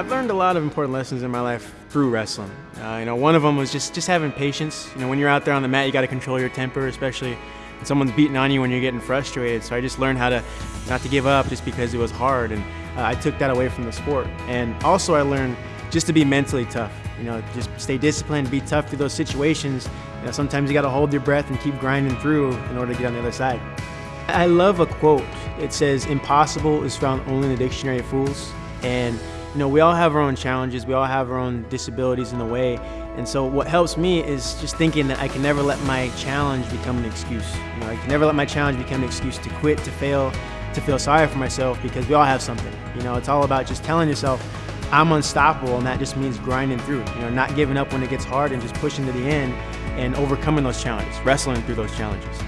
I've learned a lot of important lessons in my life through wrestling. Uh, you know, one of them was just just having patience. You know, when you're out there on the mat, you got to control your temper, especially when someone's beating on you when you're getting frustrated. So I just learned how to not to give up just because it was hard, and uh, I took that away from the sport. And also, I learned just to be mentally tough. You know, just stay disciplined, be tough through those situations. You know, sometimes you got to hold your breath and keep grinding through in order to get on the other side. I love a quote. It says, "Impossible is found only in the dictionary of fools," and you know, we all have our own challenges, we all have our own disabilities in the way. And so what helps me is just thinking that I can never let my challenge become an excuse. You know, I can never let my challenge become an excuse to quit, to fail, to feel sorry for myself because we all have something. You know, it's all about just telling yourself, I'm unstoppable and that just means grinding through. You know, not giving up when it gets hard and just pushing to the end and overcoming those challenges, wrestling through those challenges.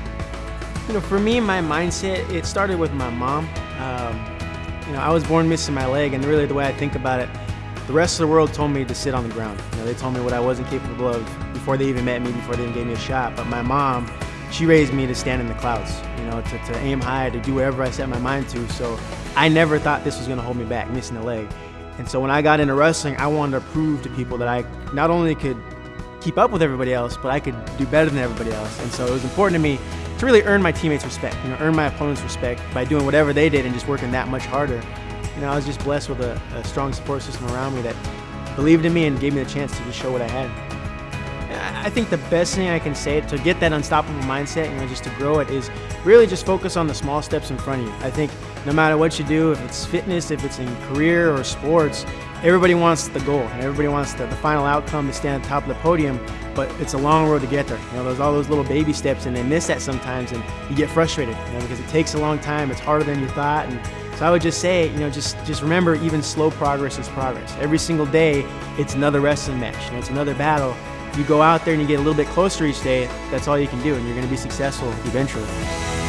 You know, for me, my mindset, it started with my mom. Um, you know, I was born missing my leg, and really the way I think about it, the rest of the world told me to sit on the ground. You know, they told me what I wasn't capable of before they even met me, before they even gave me a shot. But my mom, she raised me to stand in the clouds, you know, to, to aim high, to do whatever I set my mind to. So I never thought this was going to hold me back, missing a leg. And so when I got into wrestling, I wanted to prove to people that I not only could keep up with everybody else, but I could do better than everybody else. And so it was important to me to really earn my teammates' respect, you know, earn my opponents' respect by doing whatever they did and just working that much harder. You know, I was just blessed with a, a strong support system around me that believed in me and gave me the chance to just show what I had. I think the best thing I can say to get that unstoppable mindset, you know, just to grow it, is really just focus on the small steps in front of you. I think no matter what you do, if it's fitness, if it's in career or sports, everybody wants the goal and everybody wants the, the final outcome to stand on top of the podium but it's a long road to get there. You know there's all those little baby steps and they miss that sometimes and you get frustrated you know because it takes a long time it's harder than you thought. And so i would just say you know just just remember even slow progress is progress. Every single day it's another wrestling match you know it's another battle you go out there and you get a little bit closer each day that's all you can do and you're going to be successful eventually